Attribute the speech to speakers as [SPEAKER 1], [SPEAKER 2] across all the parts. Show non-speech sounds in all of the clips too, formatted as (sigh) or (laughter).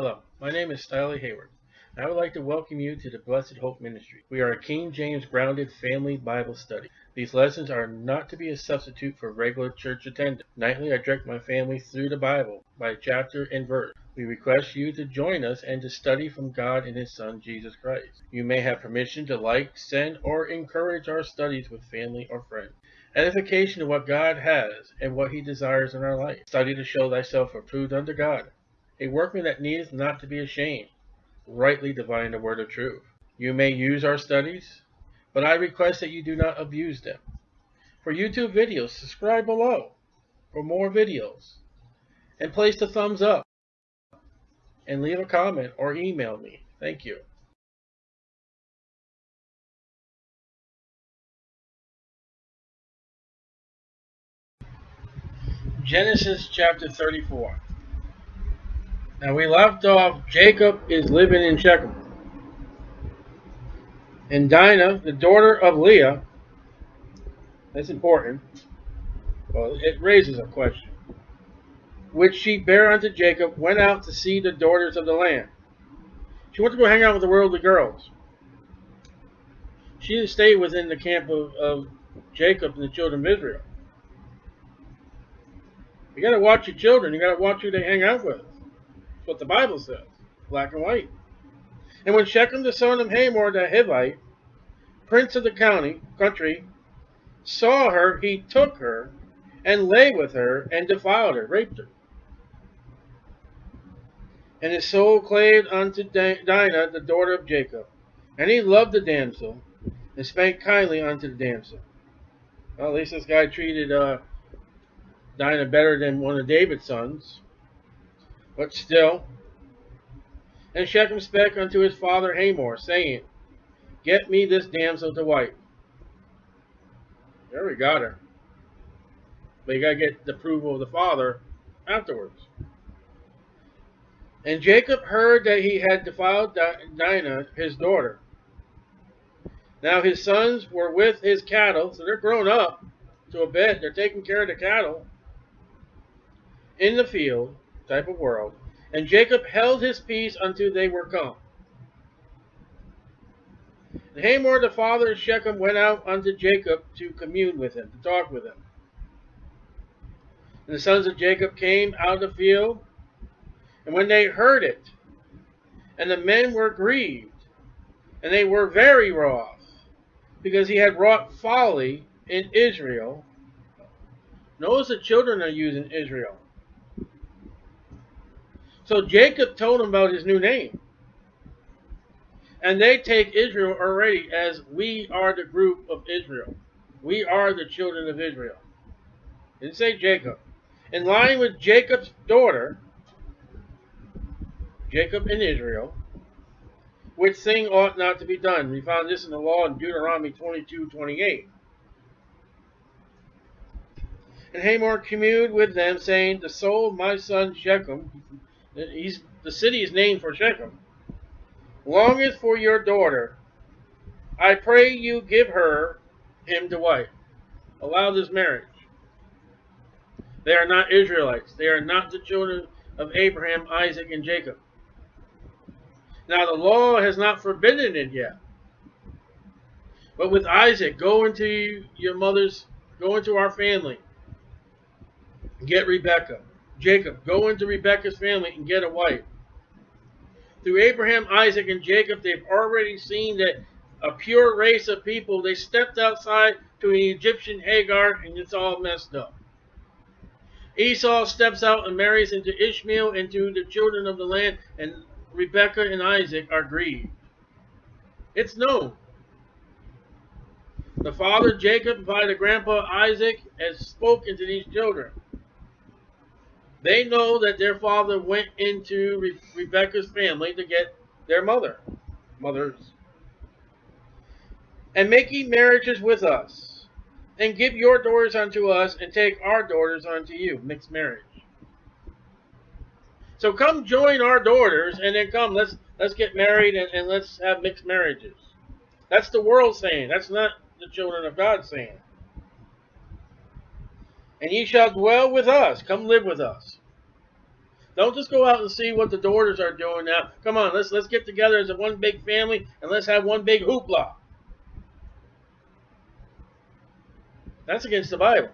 [SPEAKER 1] Hello, my name is Stiley Hayward. I would like to welcome you to the Blessed Hope Ministry. We are a King James grounded family Bible study. These lessons are not to be a substitute for regular church attendance. Nightly, I direct my family through the Bible by chapter and verse. We request you to join us and to study from God and His Son, Jesus Christ. You may have permission to like, send, or encourage our studies with family or friends. Edification of what God has and what He desires in our life. Study to show thyself approved unto God, a workman that needeth not to be ashamed rightly divine the word of truth. You may use our studies, but I request that you do not abuse them. For YouTube videos, subscribe below for more videos. And place the thumbs up. And leave a comment or email me. Thank you. Genesis chapter 34. Now we left off, Jacob is living in Shechem. And Dinah, the daughter of Leah, that's important. Well, it raises a question. Which she bare unto Jacob, went out to see the daughters of the land. She went to go hang out with the worldly girls. She didn't stay within the camp of, of Jacob and the children of Israel. You got to watch your children. You got to watch who they hang out with what the Bible says, black and white. And when Shechem the son of Hamor the Hivite, prince of the county, country, saw her, he took her and lay with her and defiled her, raped her. And his soul clave unto Dinah, the daughter of Jacob. And he loved the damsel and spake kindly unto the damsel. Well, at least this guy treated uh, Dinah better than one of David's sons. But still, and Shechem spake unto his father Hamor, saying, Get me this damsel to wife. There we got her. But you got to get the approval of the father afterwards. And Jacob heard that he had defiled Dinah, his daughter. Now his sons were with his cattle, so they're grown up to a bit. They're taking care of the cattle in the field type of world. And Jacob held his peace until they were come. And Hamor, the father of Shechem, went out unto Jacob to commune with him, to talk with him. And the sons of Jacob came out of the field, and when they heard it, and the men were grieved, and they were very wroth, because he had wrought folly in Israel. Notice the children are using Israel. So Jacob told him about his new name. And they take Israel already as we are the group of Israel. We are the children of Israel. Didn't say Jacob. In line with Jacob's daughter, Jacob and Israel, which thing ought not to be done. We found this in the law in Deuteronomy 22, 28. And Hamor communed with them, saying, The soul of my son Shechem, He's, the city is named for Shechem. Longeth for your daughter. I pray you give her him to wife. Allow this marriage. They are not Israelites. They are not the children of Abraham, Isaac, and Jacob. Now the law has not forbidden it yet. But with Isaac, go into your mother's, go into our family. Get Rebekah. Jacob, go into Rebekah's family and get a wife. Through Abraham, Isaac, and Jacob, they've already seen that a pure race of people, they stepped outside to an Egyptian Hagar and it's all messed up. Esau steps out and marries into Ishmael, and into the children of the land, and Rebekah and Isaac are grieved. It's known. The father Jacob by the grandpa Isaac has spoken to these children. They know that their father went into Re Rebecca's family to get their mother, mothers, and making marriages with us, and give your daughters unto us, and take our daughters unto you, mixed marriage. So come join our daughters, and then come, let's let's get married and, and let's have mixed marriages. That's the world saying. That's not the children of God saying and ye shall dwell with us. Come live with us. Don't just go out and see what the daughters are doing now. Come on, let's let's get together as a one big family and let's have one big hoopla. That's against the Bible.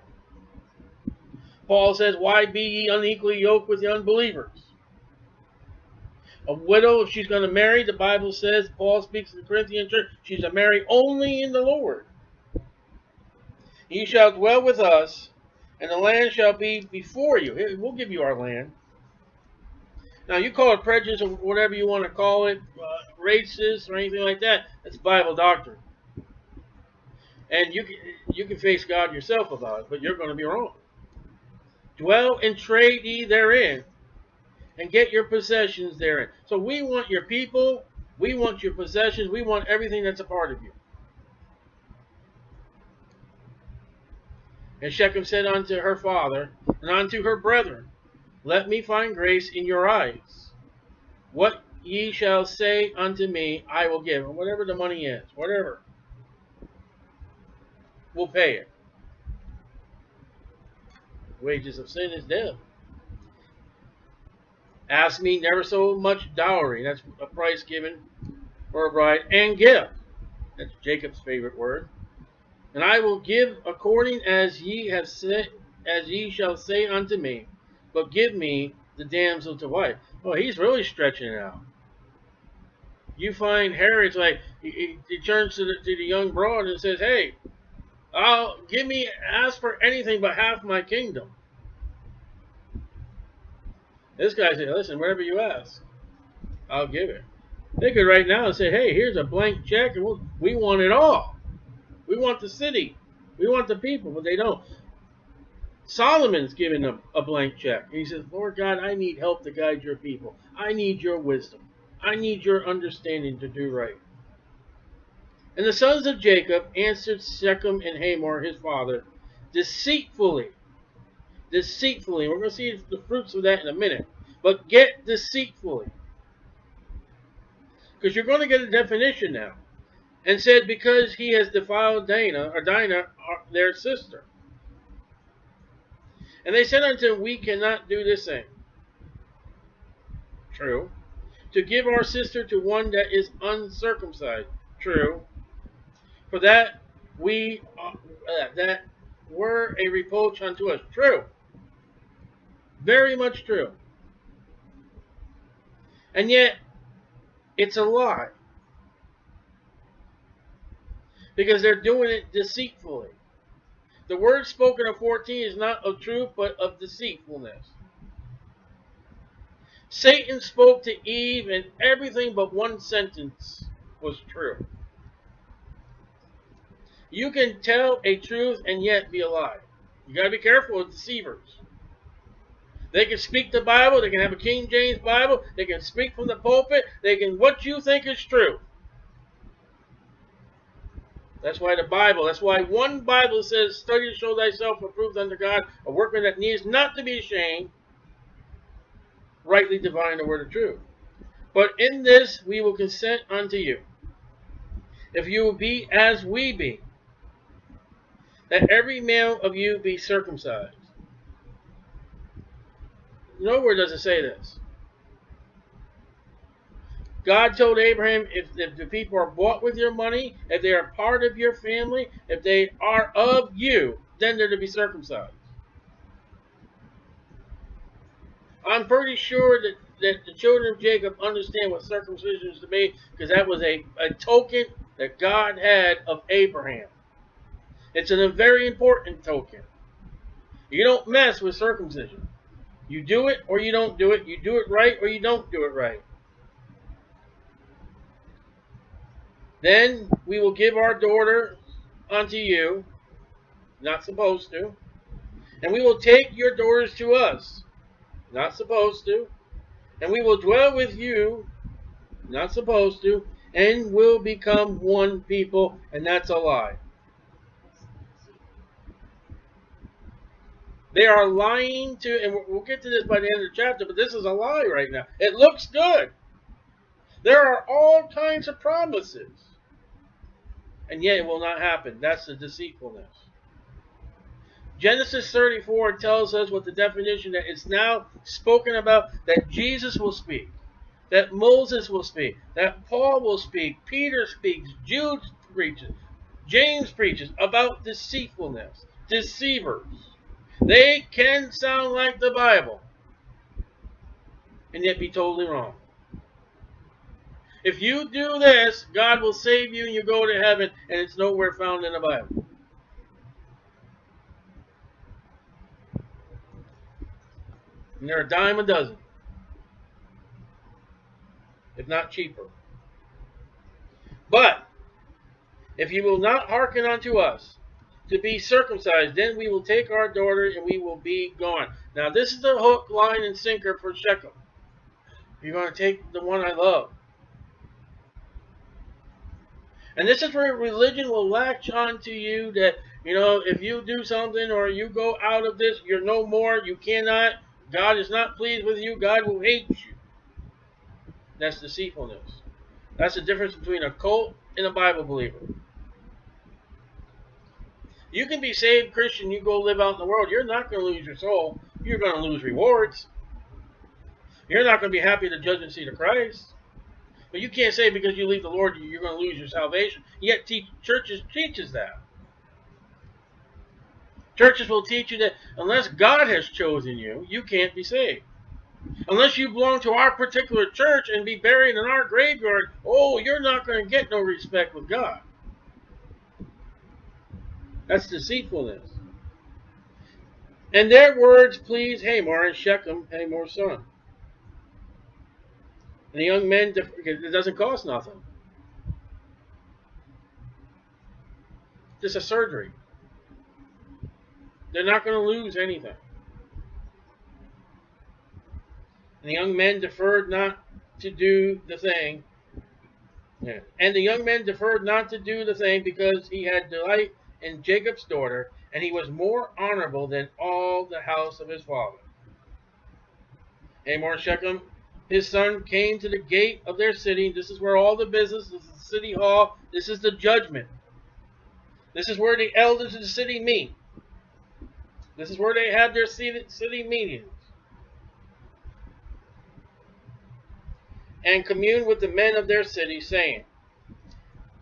[SPEAKER 1] Paul says, Why be ye unequally yoked with the unbelievers? A widow, if she's going to marry, the Bible says, Paul speaks to the Corinthian church, she's to marry only in the Lord. Ye shall dwell with us, and the land shall be before you. We'll give you our land. Now, you call it prejudice or whatever you want to call it, uh, racist or anything like that. That's Bible doctrine. And you can, you can face God yourself about it, but you're going to be wrong. Dwell and trade ye therein, and get your possessions therein. So we want your people, we want your possessions, we want everything that's a part of you. And Shechem said unto her father, and unto her brethren, Let me find grace in your eyes. What ye shall say unto me, I will give. Whatever the money is, whatever. We'll pay it. Wages of sin is death. Ask me never so much dowry. That's a price given for a bride. And gift. That's Jacob's favorite word. And I will give according as ye have said, as ye shall say unto me. But give me the damsel to wife. Well, he's really stretching it out. You find Herod's like he, he turns to the, to the young broad and says, "Hey, I'll give me ask for anything but half my kingdom." This guy said, "Listen, whatever you ask, I'll give it." They could right now and say, "Hey, here's a blank check, and we'll, we want it all." We want the city. We want the people, but they don't. Solomon's giving them a blank check. He says, Lord God, I need help to guide your people. I need your wisdom. I need your understanding to do right. And the sons of Jacob answered Shechem and Hamor, his father, deceitfully. Deceitfully. We're going to see the fruits of that in a minute. But get deceitfully. Because you're going to get a definition now and said, Because he has defiled Dinah, or Dinah, their sister. And they said unto him, We cannot do this thing. True. To give our sister to one that is uncircumcised. True. For that we uh, that were a reproach unto us. True. Very much true. And yet, it's a lie because they're doing it deceitfully. The word spoken of 14 is not of truth, but of deceitfulness. Satan spoke to Eve, and everything but one sentence was true. You can tell a truth and yet be a lie. You got to be careful with deceivers. They can speak the Bible. They can have a King James Bible. They can speak from the pulpit. They can what you think is true. That's why the Bible, that's why one Bible says, study to show thyself approved unto God, a workman that needs not to be ashamed, rightly divine the word of truth. But in this we will consent unto you, if you will be as we be, that every male of you be circumcised. Nowhere does it say this. God told Abraham, if, if the people are bought with your money, if they are part of your family, if they are of you, then they're to be circumcised. I'm pretty sure that, that the children of Jacob understand what circumcision is to be because that was a, a token that God had of Abraham. It's a very important token. You don't mess with circumcision. You do it or you don't do it. You do it right or you don't do it right. Then we will give our daughter unto you, not supposed to, and we will take your daughters to us, not supposed to, and we will dwell with you, not supposed to, and will become one people, and that's a lie. They are lying to, and we'll get to this by the end of the chapter, but this is a lie right now. It looks good. There are all kinds of promises and yet it will not happen. That's the deceitfulness. Genesis 34 tells us what the definition that it's now spoken about that Jesus will speak, that Moses will speak, that Paul will speak, Peter speaks, Jude preaches, James preaches about deceitfulness, deceivers. They can sound like the Bible and yet be totally wrong. If you do this, God will save you and you go to heaven, and it's nowhere found in the Bible. And they're a dime a dozen, if not cheaper. But if you will not hearken unto us to be circumcised, then we will take our daughter and we will be gone. Now, this is the hook, line, and sinker for Shechem. You're going to take the one I love. And this is where religion will latch on to you that, you know, if you do something or you go out of this, you're no more, you cannot, God is not pleased with you. God will hate you. That's deceitfulness. That's the difference between a cult and a Bible believer. You can be saved Christian, you go live out in the world. You're not going to lose your soul. You're going to lose rewards. You're not going to be happy at the judgment seat of Christ. But you can't say because you leave the Lord you're going to lose your salvation. Yet teach, churches teaches that. Churches will teach you that unless God has chosen you, you can't be saved. Unless you belong to our particular church and be buried in our graveyard, oh, you're not going to get no respect with God. That's deceitfulness. And their words please Hamor and Shechem, Hamor's son. And the young men, it doesn't cost nothing. Just a surgery. They're not going to lose anything. And the young men deferred not to do the thing. Yeah. And the young men deferred not to do the thing because he had delight in Jacob's daughter, and he was more honorable than all the house of his father. Hamor Shechem, his son, came to the gate of their city. This is where all the business, this is the city hall, this is the judgment. This is where the elders of the city meet. This is where they have their city meetings. And commune with the men of their city, saying,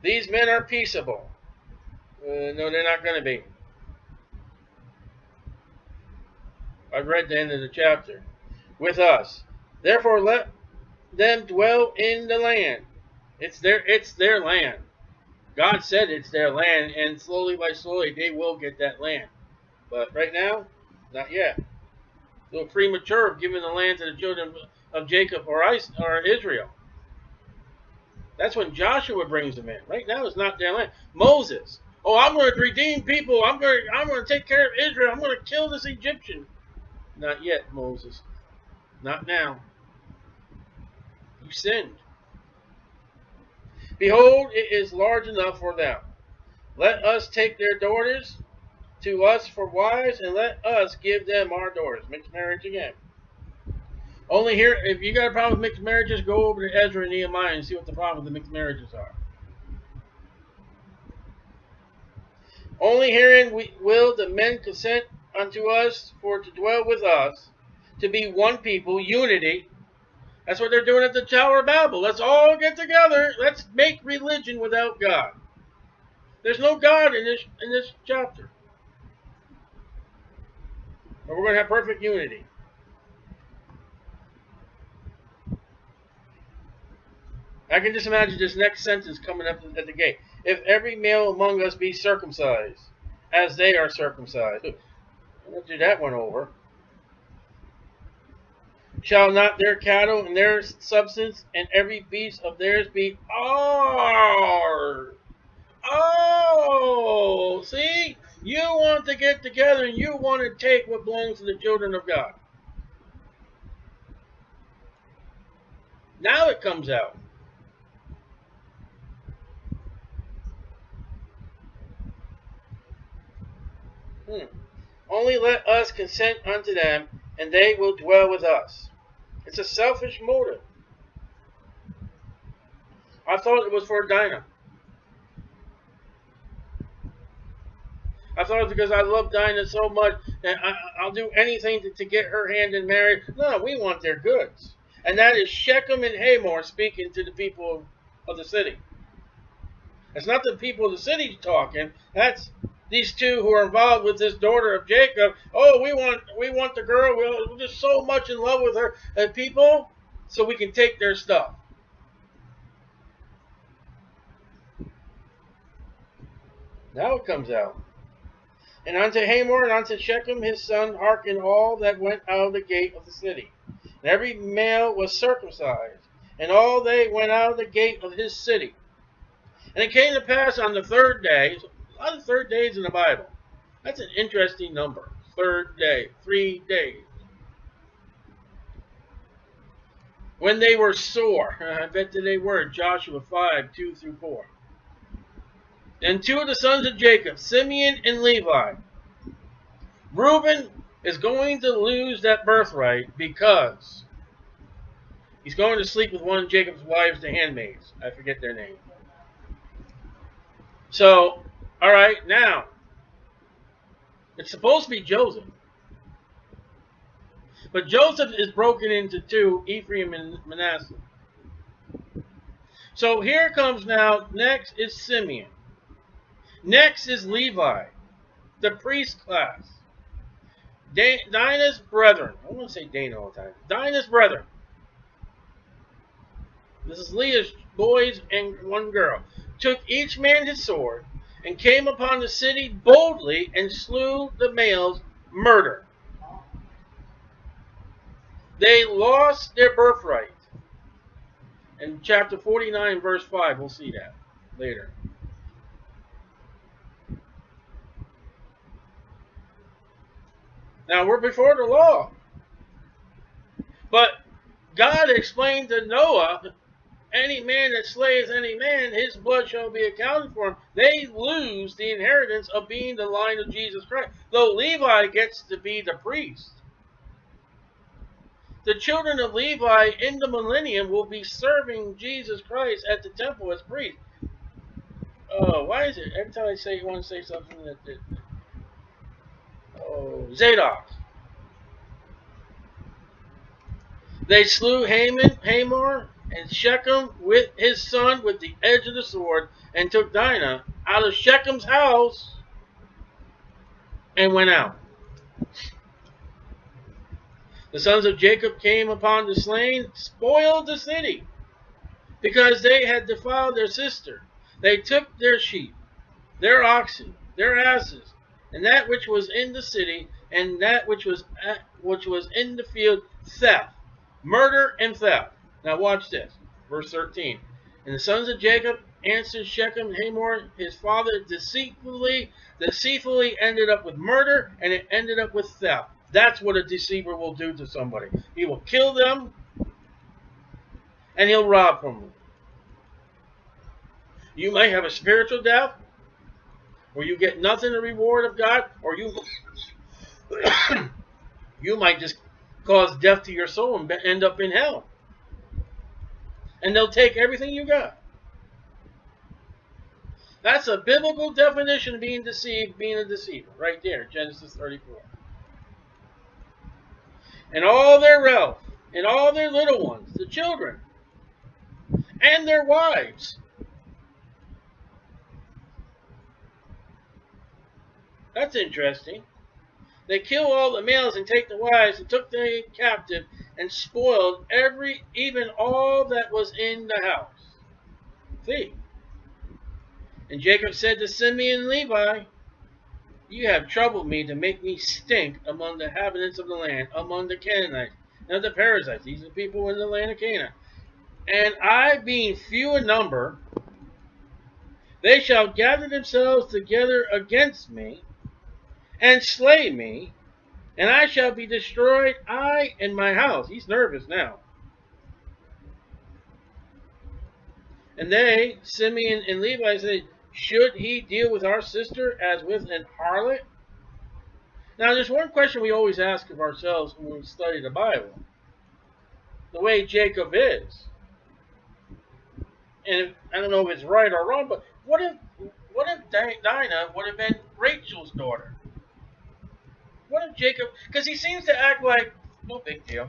[SPEAKER 1] These men are peaceable. Uh, no, they're not going to be. I've read the end of the chapter. With us. Therefore let them dwell in the land. It's their it's their land. God said it's their land, and slowly by slowly they will get that land. But right now, not yet. A premature of giving the land to the children of Jacob or, or Israel. That's when Joshua brings them in. Right now, it's not their land. Moses. Oh, I'm going to redeem people. I'm going. To, I'm going to take care of Israel. I'm going to kill this Egyptian. Not yet, Moses. Not now. Sinned. Behold, it is large enough for them. Let us take their daughters to us for wives, and let us give them our daughters. Mixed marriage again. Only here, if you got a problem with mixed marriages, go over to Ezra and Nehemiah and see what the problem with the mixed marriages are. Only herein we, will the men consent unto us for to dwell with us, to be one people, unity. That's what they're doing at the Tower of Babel. Let's all get together. Let's make religion without God. There's no God in this in this chapter. But we're going to have perfect unity. I can just imagine this next sentence coming up at the gate. If every male among us be circumcised, as they are circumcised. (laughs) Let's do that one over. Shall not their cattle and their substance and every beast of theirs be ours? Oh, see? You want to get together and you want to take what belongs to the children of God. Now it comes out. Hmm. Only let us consent unto them, and they will dwell with us. It's a selfish motive. I thought it was for Dinah. I thought it was because I love Dinah so much that I, will do anything to, to get her hand in marriage. No, we want their goods. And that is Shechem and Hamor speaking to the people of the city. It's not the people of the city talking. That's these two who are involved with this daughter of Jacob. Oh, we want we want the girl. We're just so much in love with her. And people, so we can take their stuff. Now it comes out. And unto Hamor and unto Shechem his son hearken all that went out of the gate of the city. And every male was circumcised, and all they went out of the gate of his city. And it came to pass on the third day, lot of third days in the Bible. That's an interesting number. Third day, three days. When they were sore, (laughs) I bet that they were, Joshua 5, 2 through 4. And two of the sons of Jacob, Simeon and Levi. Reuben is going to lose that birthright because he's going to sleep with one of Jacob's wives, the handmaids. I forget their name. So, all right, now, it's supposed to be Joseph. But Joseph is broken into two, Ephraim and Manasseh. So here comes now, next is Simeon. Next is Levi, the priest class. Dinah's brethren. I want to say Dana all the time. Dinah's brethren. This is Leah's boys and one girl. Took each man his sword and came upon the city boldly and slew the males murder. They lost their birthright. In chapter 49, verse 5, we'll see that later. Now we're before the law. But God explained to Noah, any man that slayeth any man, his blood shall be accounted for him. They lose the inheritance of being the line of Jesus Christ. Though Levi gets to be the priest. The children of Levi in the millennium will be serving Jesus Christ at the temple as priests. Oh, why is it every time I say you want to say something that, that Oh, Zadok. They slew Haman, Hamor, and Shechem with his son with the edge of the sword, and took Dinah out of Shechem's house and went out. The sons of Jacob came upon the slain, spoiled the city, because they had defiled their sister. They took their sheep, their oxen, their asses, and that which was in the city, and that which was at, which was in the field, theft, murder, and theft. Now watch this, verse 13. And the sons of Jacob answered Shechem Hamor, his father, deceitfully, deceitfully ended up with murder, and it ended up with theft. That's what a deceiver will do to somebody. He will kill them, and he'll rob from them. You may have a spiritual death, or you get nothing in reward of God, or you (coughs) you might just cause death to your soul and end up in hell. And they'll take everything you got. That's a biblical definition of being deceived, being a deceiver, right there, Genesis 34. And all their wealth, and all their little ones, the children, and their wives, That's interesting. They kill all the males and take the wives and took them captive and spoiled every, even all that was in the house. See? And Jacob said to Simeon and Levi, You have troubled me to make me stink among the inhabitants of the land, among the Canaanites and the Perizzites. These are the people in the land of Canaan. And I, being few in number, they shall gather themselves together against me and slay me, and I shall be destroyed, I and my house. He's nervous now. And they, Simeon and Levi, said, Should he deal with our sister as with an harlot? Now, there's one question we always ask of ourselves when we study the Bible. The way Jacob is. And I don't know if it's right or wrong, but what if what if Dinah would have been Rachel's daughter? What if Jacob? Because he seems to act like no big deal.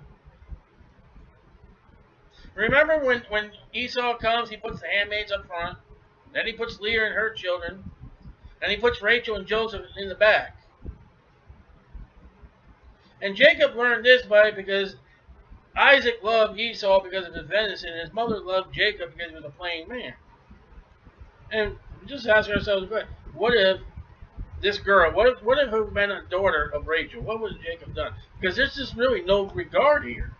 [SPEAKER 1] Remember when when Esau comes, he puts the handmaids up front, then he puts Leah and her children, and he puts Rachel and Joseph in the back. And Jacob learned this by because Isaac loved Esau because of his venison, and his mother loved Jacob because he was a plain man. And just ask ourselves, what if this girl, what if what if it had been a daughter of Rachel? What would Jacob done? Because there's just really no regard here.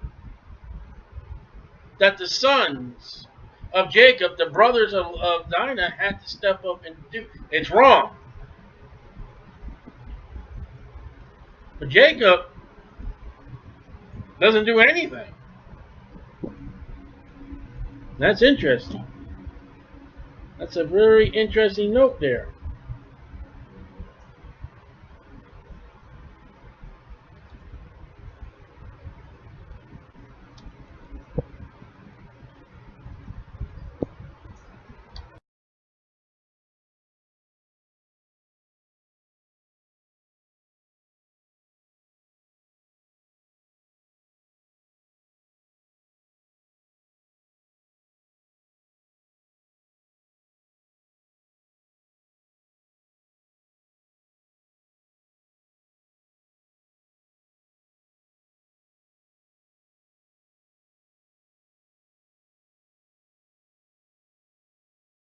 [SPEAKER 1] That the sons of Jacob, the brothers of, of Dinah, had to step up and do. It's wrong. But Jacob doesn't do anything. That's interesting. That's a very interesting note there.